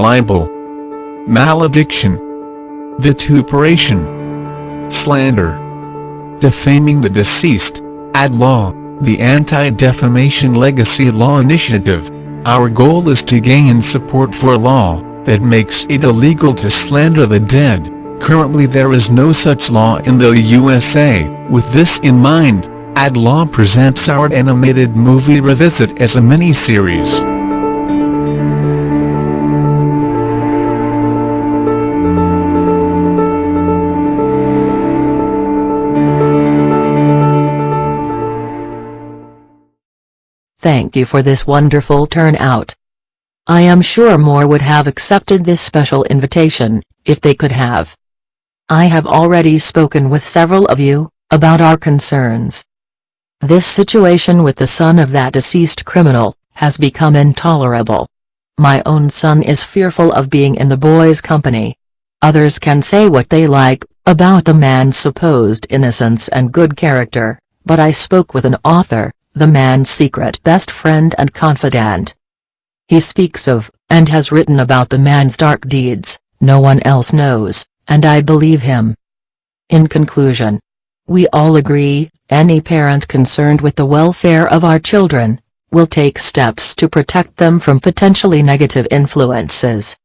libel, malediction, vituperation, slander, defaming the deceased, ad law, the Anti-Defamation Legacy Law Initiative. Our goal is to gain support for a law that makes it illegal to slander the dead. Currently there is no such law in the USA. With this in mind, Ad Law presents our animated movie Revisit as a mini-series. Thank you for this wonderful turnout. I am sure more would have accepted this special invitation, if they could have. I have already spoken with several of you, about our concerns. This situation with the son of that deceased criminal, has become intolerable. My own son is fearful of being in the boy's company. Others can say what they like, about the man's supposed innocence and good character, but I spoke with an author, the man's secret best friend and confidant. He speaks of, and has written about the man's dark deeds, no one else knows, and I believe him. In conclusion, we all agree, any parent concerned with the welfare of our children, will take steps to protect them from potentially negative influences.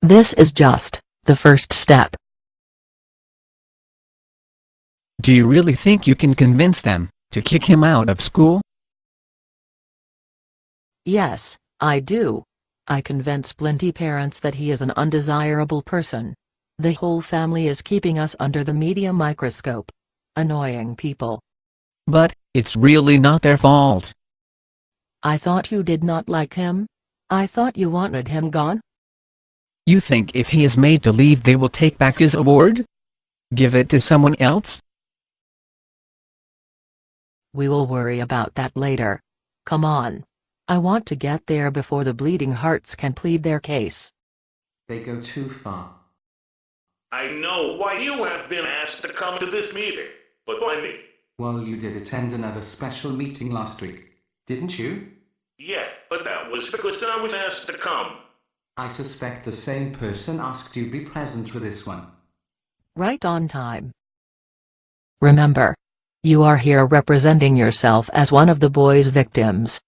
This is just, the first step. Do you really think you can convince them, to kick him out of school? Yes, I do. I convince plenty parents that he is an undesirable person. The whole family is keeping us under the media microscope. Annoying people. But, it's really not their fault. I thought you did not like him? I thought you wanted him gone? You think if he is made to leave they will take back his award? Give it to someone else? We will worry about that later. Come on. I want to get there before the bleeding hearts can plead their case. They go too far. I know why you have been asked to come to this meeting, but why me? Well, you did attend another special meeting last week, didn't you? Yeah, but that was because I was asked to come. I suspect the same person asked you to be present for this one. Right on time. Remember. You are here representing yourself as one of the boy's victims.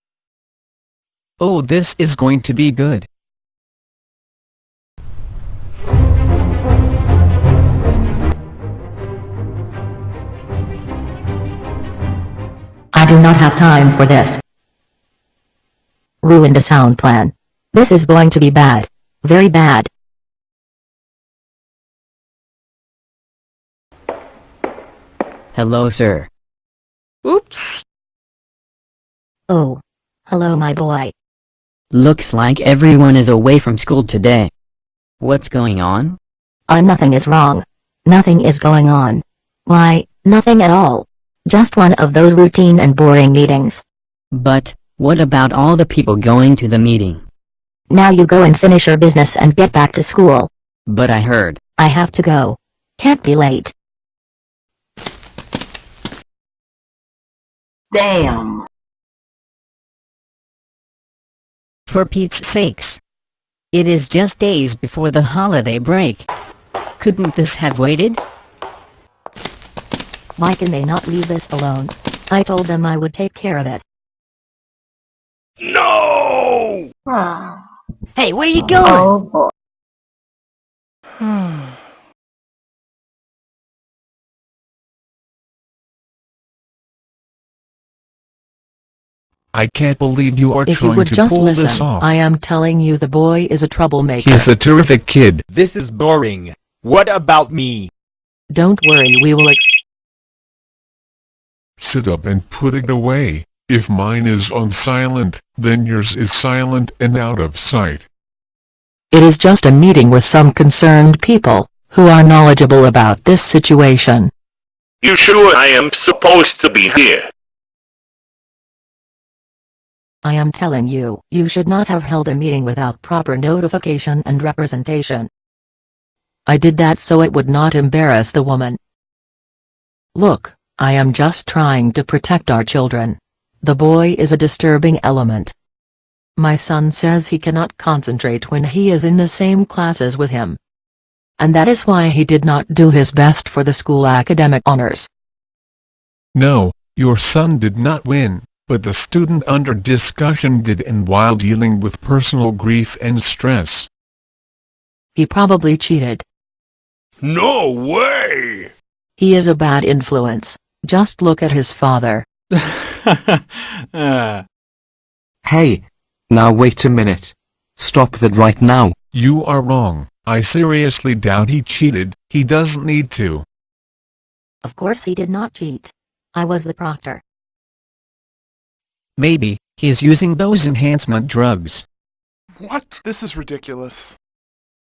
Oh this is going to be good. I do not have time for this. Ruined a sound plan. This is going to be bad. Very bad. Hello sir. Oops! Oh. Hello my boy. Looks like everyone is away from school today. What's going on? Uh nothing is wrong. Nothing is going on. Why, nothing at all. Just one of those routine and boring meetings. But, what about all the people going to the meeting? Now you go and finish your business and get back to school. But I heard. I have to go. Can't be late. Damn. For Pete's sakes. It is just days before the holiday break. Couldn't this have waited? Why can they not leave this alone? I told them I would take care of it. No! Ah. Hey, where you going? Oh I can't believe you are If you trying would to just pull this listen, off. I am telling you the boy is a troublemaker. He's a terrific kid. This is boring. What about me? Don't worry we will ex- Sit up and put it away. If mine is on silent, then yours is silent and out of sight. It is just a meeting with some concerned people, who are knowledgeable about this situation. You sure I am supposed to be here? I am telling you, you should not have held a meeting without proper notification and representation. I did that so it would not embarrass the woman. Look, I am just trying to protect our children. The boy is a disturbing element. My son says he cannot concentrate when he is in the same classes with him. And that is why he did not do his best for the school academic honors. No, your son did not win, but the student under discussion did and while dealing with personal grief and stress. He probably cheated. No way! He is a bad influence, just look at his father. Hey, now wait a minute. Stop that right now. You are wrong, I seriously doubt he cheated, he doesn't need to. Of course he did not cheat. I was the proctor. Maybe, he is using those enhancement drugs. What? This is ridiculous.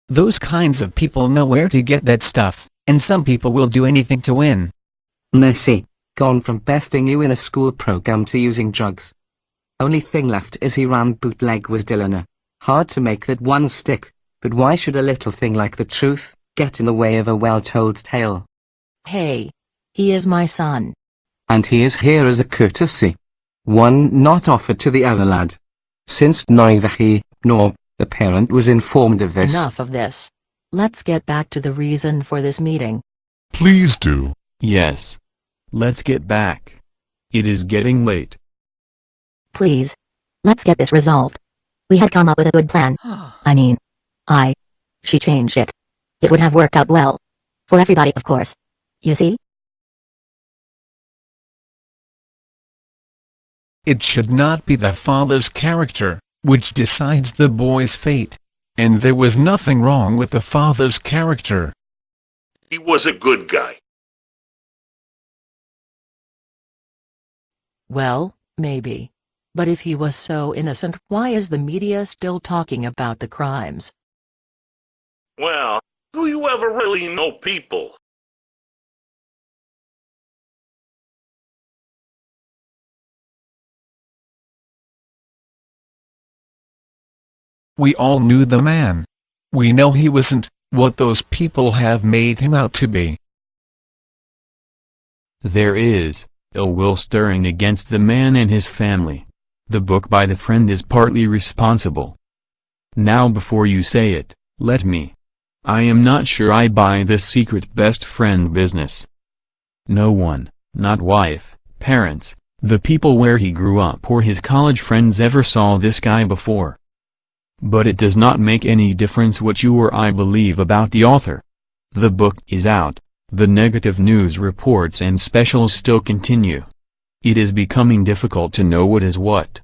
Those kinds of people know where to get that stuff, and some people will do anything to win. Mercy, gone from besting you in a school program to using drugs. Only thing left is he ran bootleg with Dillona. Hard to make that one stick, but why should a little thing like the truth get in the way of a well-told tale? Hey. He is my son. And he is here as a courtesy. One not offered to the other lad. Since neither he, nor the parent was informed of this. Enough of this. Let's get back to the reason for this meeting. Please do. Yes. Let's get back. It is getting late. Please. Let's get this resolved. We had come up with a good plan. I mean. I. She changed it. It would have worked out well. For everybody of course. You see? It should not be the father's character, which decides the boy's fate. And there was nothing wrong with the father's character. He was a good guy. Well, maybe. But if he was so innocent why is the media still talking about the crimes? Well, do you ever really know people? We all knew the man. We know he wasn't what those people have made him out to be. There is ill will stirring against the man and his family. The book by the friend is partly responsible. Now before you say it, let me. I am not sure I buy this secret best friend business. No one, not wife, parents, the people where he grew up or his college friends ever saw this guy before. But it does not make any difference what you or I believe about the author. The book is out, the negative news reports and specials still continue. It is becoming difficult to know what is what.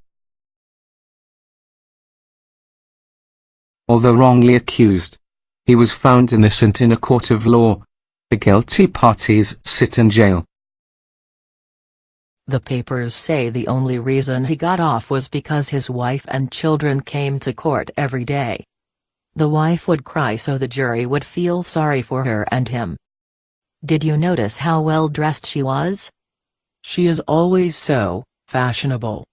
Although wrongly accused, he was found innocent in a court of law. The guilty parties sit in jail. The papers say the only reason he got off was because his wife and children came to court every day. The wife would cry so the jury would feel sorry for her and him. Did you notice how well dressed she was? She is always so fashionable.